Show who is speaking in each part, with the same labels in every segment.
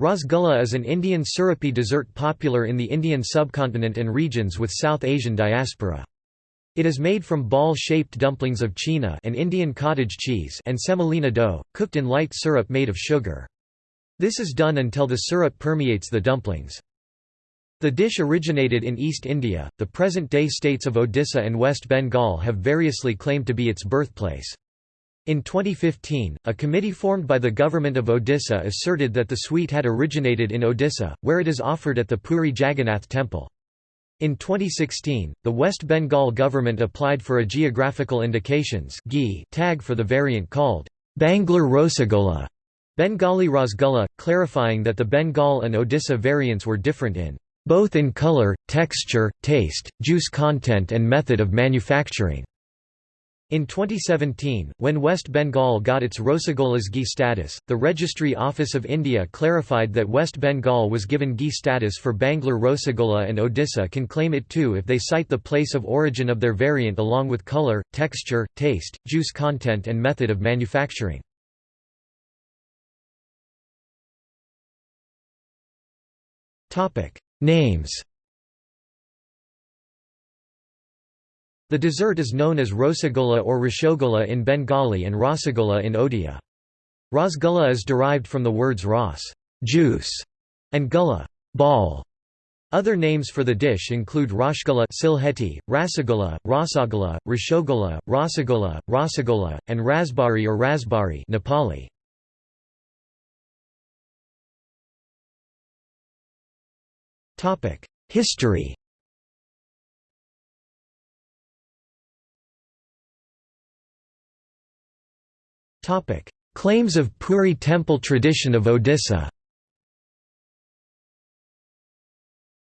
Speaker 1: Rasgulla is an Indian syrupy dessert popular in the Indian subcontinent and regions with South Asian diaspora. It is made from ball-shaped dumplings of chhena and Indian cottage cheese and semolina dough, cooked in light syrup made of sugar. This is done until the syrup permeates the dumplings. The dish originated in East India. The present-day states of Odisha and West Bengal have variously claimed to be its birthplace. In 2015, a committee formed by the government of Odisha asserted that the sweet had originated in Odisha, where it is offered at the Puri Jagannath temple. In 2016, the West Bengal government applied for a geographical indications tag for the variant called Banglar Rosagola, Bengali Rasgulla, clarifying that the Bengal and Odisha variants were different in both in color, texture, taste, juice content and method of manufacturing. In 2017, when West Bengal got its Rosagola's ghee status, the Registry Office of India clarified that West Bengal was given ghee status for Banglar Rosagola and Odisha can claim it too if they cite the place of origin of their variant along with color, texture, taste, juice content and method of manufacturing. Names The dessert is known as Rosagola or Rashogola in Bengali and Rasagola in Odia. Rasgulla is derived from the words ras juice", and gulla ball". Other names for the dish include Rashgulla Silheti, Rasagola, Rasagola, Rashogola, Rasagola, Rasagola, and Rasbari or Rasbari Nepali. History Claims of Puri temple tradition of Odisha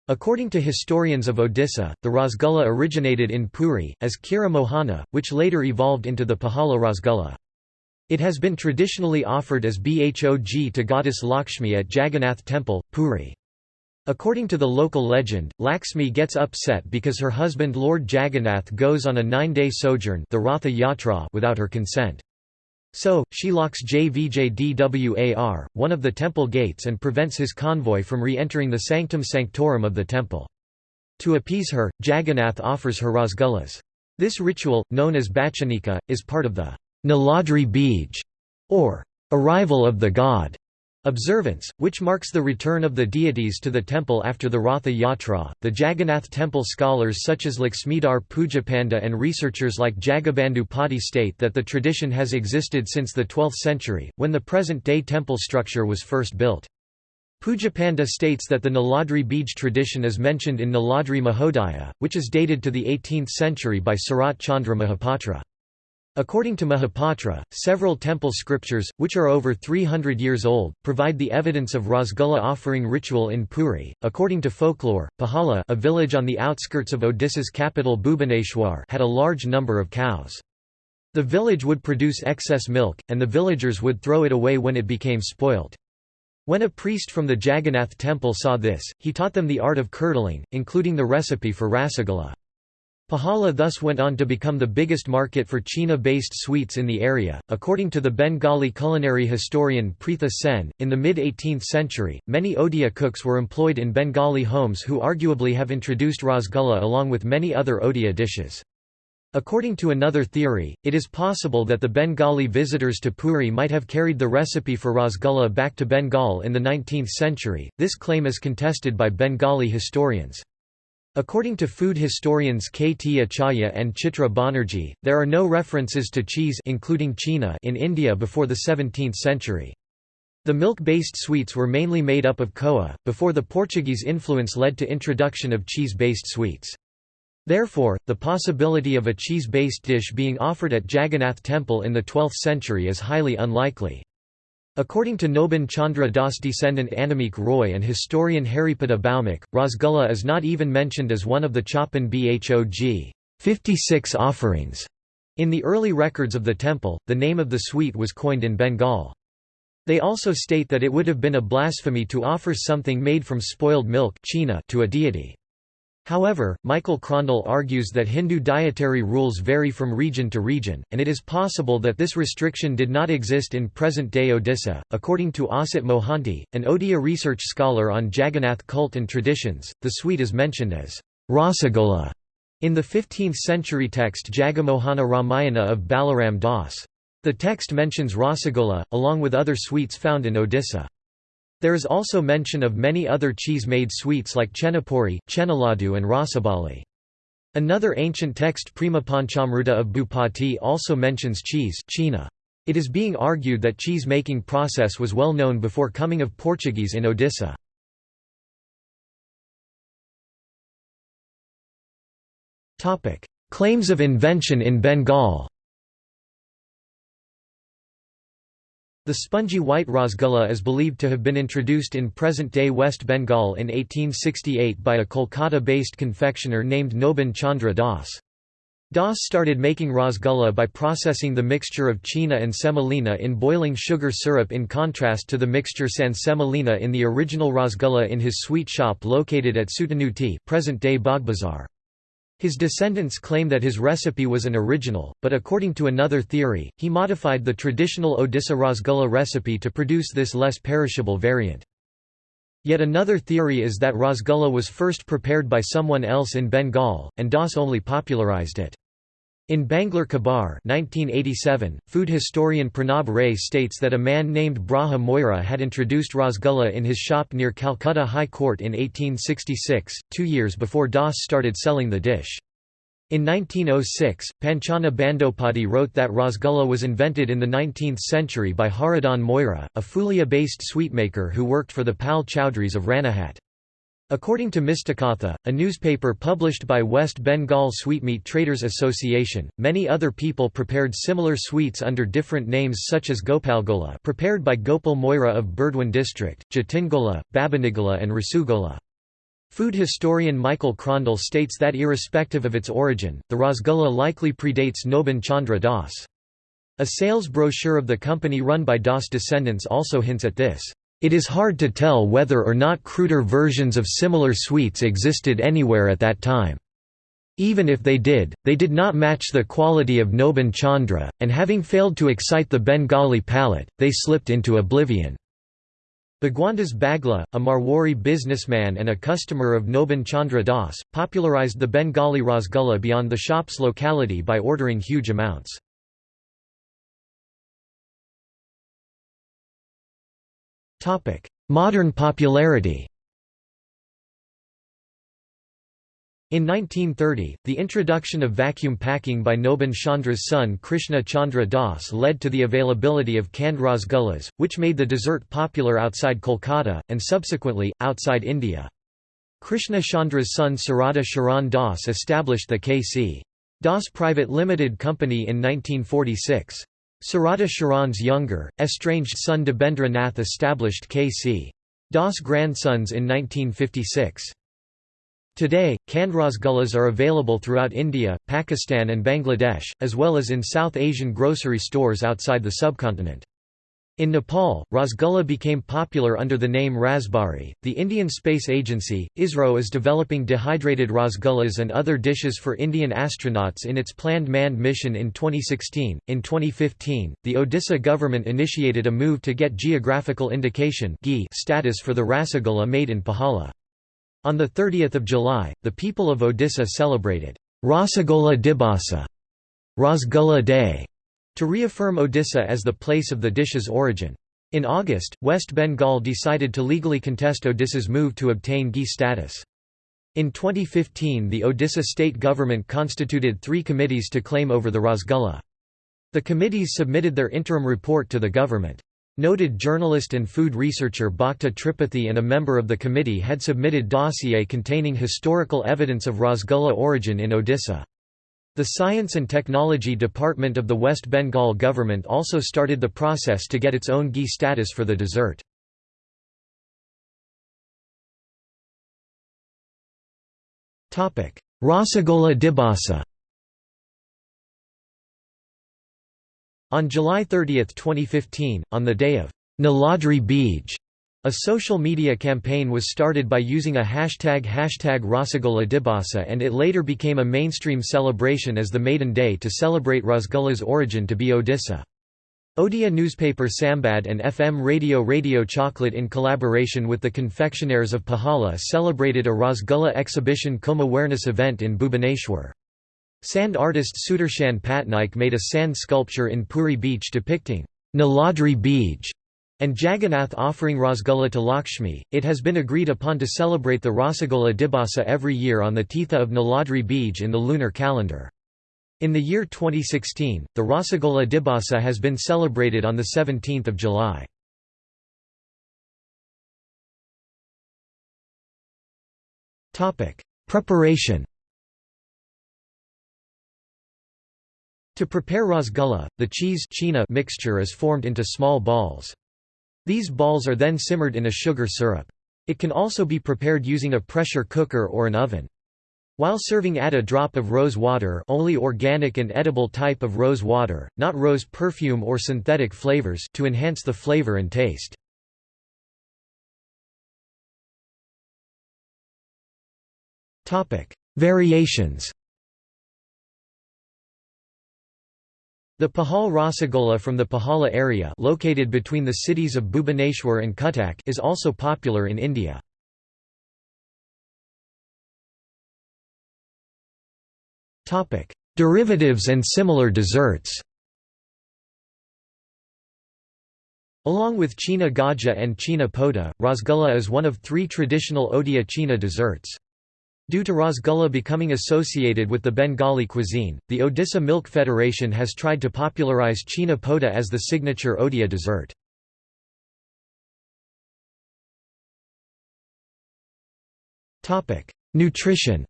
Speaker 1: According to historians of Odisha, the Rasgulla originated in Puri, as Khira Mohana, which later evolved into the Pahala Rasgulla. It has been traditionally offered as bhog to goddess Lakshmi at Jagannath Temple, Puri. According to the local legend, Lakshmi gets upset because her husband Lord Jagannath goes on a nine-day sojourn the Ratha Yatra without her consent. So, she locks Jvjdwar, one of the temple gates and prevents his convoy from re-entering the sanctum sanctorum of the temple. To appease her, Jagannath offers her rasgullas. This ritual, known as Bachanika, is part of the Niladri Bij, or arrival of the god, Observance, which marks the return of the deities to the temple after the Ratha Yatra, the Jagannath temple scholars such as Laxmidhar Pujapanda and researchers like Jagabandhu Pati state that the tradition has existed since the 12th century, when the present-day temple structure was first built. Pujapanda states that the Niladri Bij tradition is mentioned in Niladri Mahodaya, which is dated to the 18th century by Sarat Chandra Mahapatra. According to Mahapatra, several temple scriptures, which are over 300 years old, provide the evidence of Rasgulla offering ritual in Puri. According to folklore, Pahala, a village on the outskirts of Odisha's capital Bhubaneswar, had a large number of cows. The village would produce excess milk, and the villagers would throw it away when it became spoilt. When a priest from the Jagannath temple saw this, he taught them the art of curdling, including the recipe for rasagola. Pahala thus went on to become the biggest market for Chhena-based sweets in the area. According to the Bengali culinary historian Pritha Sen, in the mid-18th century, many Odia cooks were employed in Bengali homes who arguably have introduced rasgulla along with many other Odia dishes. According to another theory, it is possible that the Bengali visitors to Puri might have carried the recipe for rasgulla back to Bengal in the 19th century. This claim is contested by Bengali historians. According to food historians K. T. Acharya and Chitra Banerjee, there are no references to cheese including Chhena in India before the 17th century. The milk-based sweets were mainly made up of koa, before the Portuguese influence led to introduction of cheese-based sweets. Therefore, the possibility of a cheese-based dish being offered at Jagannath Temple in the 12th century is highly unlikely. According to Nobin Chandra Das descendant Annamik Roy and historian Haripada Bhaumik, Rasgulla is not even mentioned as one of the Chhappan Bhog 56 offerings. In the early records of the temple, the name of the sweet was coined in Bengal. They also state that it would have been a blasphemy to offer something made from spoiled milk to a deity. However, Michael Krondl argues that Hindu dietary rules vary from region to region, and it is possible that this restriction did not exist in present-day Odisha. According to Asit Mohanty, an Odia research scholar on Jagannath cult and traditions, the sweet is mentioned as Rasagola in the 15th-century text Jagamohana Ramayana of Balaram Das. The text mentions Rasagola, along with other sweets found in Odisha. There is also mention of many other cheese-made sweets like chenapuri, chenaladu and rasabali. Another ancient text Premapanchamruta of Bhupati also mentions cheese. It is being argued that cheese-making process was well known before coming of Portuguese in Odisha. Claims of invention in Bengal The spongy white rasgulla is believed to have been introduced in present-day West Bengal in 1868 by a Kolkata-based confectioner named Nobin Chandra Das. Das started making rasgulla by processing the mixture of chhena and semolina in boiling sugar syrup in contrast to the mixture sans semolina in the original rasgulla in his sweet shop located at Sutanuti present-day Bagbazar. His descendants claim that his recipe was an original, but according to another theory, he modified the traditional Odisha rasgulla recipe to produce this less perishable variant. Yet another theory is that rasgulla was first prepared by someone else in Bengal, and Das only popularized it. In Banglar Khabar 1987, food historian Pranab Ray states that a man named Braja Moira had introduced rasgulla in his shop near Calcutta High Court in 1866, two years before Das started selling the dish. In 1906, Panchana Bandopati wrote that rasgulla was invented in the 19th century by Haradhan Moira, a Phulia-based sweetmaker who worked for the Pal Chowdhuries of Ranaghat. According to Mishtikatha, a newspaper published by West Bengal Sweetmeat Traders Association, many other people prepared similar sweets under different names such as Gopalgola prepared by Gopal Moira of Burdwan district, Jatingola, Babanigola and Rasugola. Food historian Michael Krondl states that irrespective of its origin, the Rasgulla likely predates Nobin Chandra Das. A sales brochure of the company run by Das descendants also hints at this. It is hard to tell whether or not cruder versions of similar sweets existed anywhere at that time. Even if they did, they did not match the quality of Nobin Chandra, and having failed to excite the Bengali palate, they slipped into oblivion. Bhagwandas Bagla, a Marwari businessman and a customer of Nobin Chandra Das, popularized the Bengali rasgulla beyond the shop's locality by ordering huge amounts. Modern popularity In 1930, the introduction of vacuum packing by Nobin Chandra's son Krishna Chandra Das led to the availability of canned rasgullas, which made the dessert popular outside Kolkata, and subsequently, outside India. Krishna Chandra's son Sarada Sharan Das established the K.C. Das Private Limited Company in 1946. Sarada Sharan's younger, estranged son Debendra Nath established K.C. Das grandsons in 1956. Today, canned rasgullas are available throughout India, Pakistan and Bangladesh, as well as in South Asian grocery stores outside the subcontinent. In Nepal, Rasgulla became popular under the name Rasbari. The Indian Space Agency, ISRO, is developing dehydrated rasgullas and other dishes for Indian astronauts in its planned manned mission in 2016. In 2015, the Odisha government initiated a move to get geographical indication status for the Rasagola made in Pahala. On 30 July, the people of Odisha celebrated Rasagola Dibasa, Rasgulla Day, to reaffirm Odisha as the place of the dish's origin. In August, West Bengal decided to legally contest Odisha's move to obtain ghee status. In 2015 the Odisha state government constituted three committees to claim over the Rasgulla. The committees submitted their interim report to the government. Noted journalist and food researcher Bhakta Tripathi and a member of the committee had submitted dossier containing historical evidence of Rasgulla origin in Odisha. The Science and Technology Department of the West Bengal government also started the process to get its own ghee status for the dessert. Rasagola Dibasa On July 30, 2015, on the day of Niladri Bij, A social media campaign was started by using a hashtag hashtag Rasagula and it later became a mainstream celebration as the maiden day to celebrate Rasgulla's origin to be Odisha. Odia newspaper Sambad and FM radio Radio Choklate in collaboration with the confectionaires of Pahala celebrated a Rasgulla exhibition cum awareness event in Bhubaneswar. Sand artist Sudarshan Patnaik made a sand sculpture in Puri beach depicting Niladri Bij and Jagannath offering Rasgulla to Lakshmi. It has been agreed upon to celebrate the Rasagula Dibasa every year on the Titha of Niladri Bij in the lunar calendar. In the year 2016, the Rasagula Dibasa has been celebrated on 17 July. Preparation To prepare rasgulla, the cheese mixture is formed into small balls. These balls are then simmered in a sugar syrup. It can also be prepared using a pressure cooker or an oven. While serving add a drop of rose water only organic and edible type of rose water, not rose perfume or synthetic flavors to enhance the flavor and taste. Variations The Pahal Rasagola from the Pahala area located between the cities of Bhubaneswar and Cuttack is also popular in India. Derivatives and similar desserts Along with Chhena Gaja and Chhena Pota, Rasgulla is one of three traditional Odia Chhena desserts. Due to Rasgulla becoming associated with the Bengali cuisine, the Odisha Milk Federation has tried to popularize Chhena Pota as the signature Odia dessert. Nutrition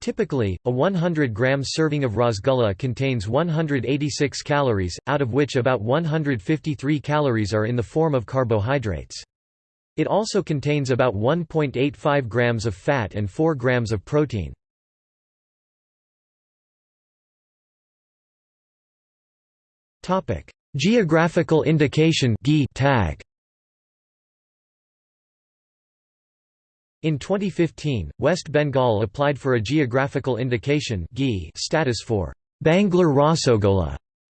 Speaker 1: Typically, a 100-gram serving of rasgulla contains 186 calories, out of which about 153 calories are in the form of carbohydrates. It also contains about 1.85 grams of fat and 4 grams of protein. Geographical indication tag In 2015, West Bengal applied for a geographical indication status for Banglar Rasogola,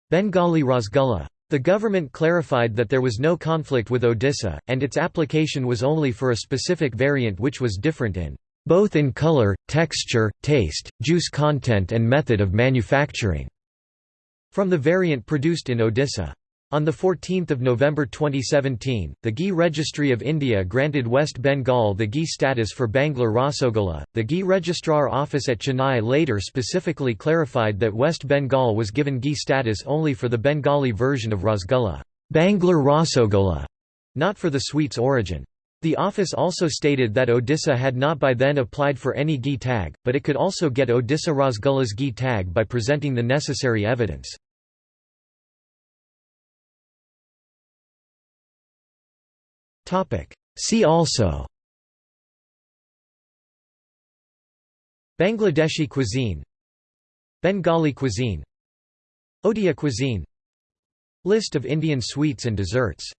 Speaker 1: Bengali Rasgulla. The government clarified that there was no conflict with Odisha, and its application was only for a specific variant which was different in both in color, texture, taste, juice content and method of manufacturing, from the variant produced in Odisha. On 14 November 2017, the Ghee Registry of India granted West Bengal the Ghee status for Banglar Rasogola. The Ghee Registrar Office at Chennai later specifically clarified that West Bengal was given Ghee status only for the Bengali version of Rasgulla, Banglar Rasogola, not for the sweet's origin. The office also stated that Odisha had not by then applied for any Ghee tag, but it could also get Odisha Rasgulla's Ghee tag by presenting the necessary evidence. See also. Bangladeshi cuisine. Bengali cuisine. Odia cuisine. List of Indian sweets and desserts